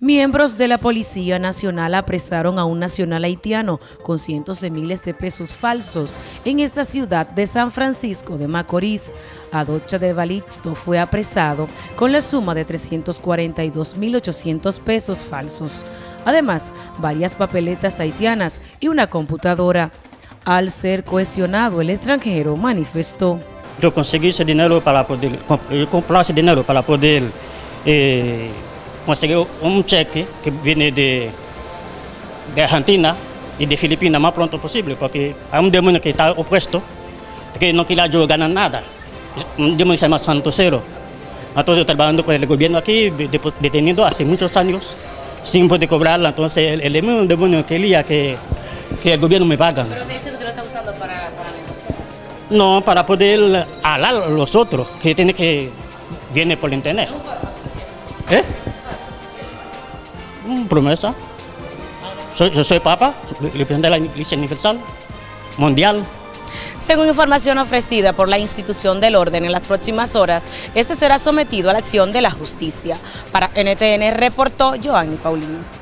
Miembros de la Policía Nacional apresaron a un nacional haitiano con cientos de miles de pesos falsos en esta ciudad de San Francisco de Macorís. Adocha de Balixto fue apresado con la suma de 342.800 pesos falsos. Además, varias papeletas haitianas y una computadora. Al ser cuestionado, el extranjero manifestó. Yo conseguí ese dinero para poder, comprar ese dinero para poder... Eh, conseguir un cheque que viene de, de Argentina y de Filipinas más pronto posible, porque hay un demonio que está opuesto, que no quiere yo ganar nada. Un demonio se llama Santo Cero. Entonces, trabajando con el gobierno aquí, detenido hace muchos años, sin poder cobrarla. Entonces, el, el demonio quería que, que el gobierno me paga. ¿Pero se dice que usted lo está usando para, para negociar? No, para poder hablar a los otros, que tiene que viene por internet. ¿Eh? Promesa. Soy, yo soy papa, presidente de la Iglesia Universal Mundial. Según información ofrecida por la institución del orden en las próximas horas, este será sometido a la acción de la justicia. Para NTN reportó Joanny Paulino.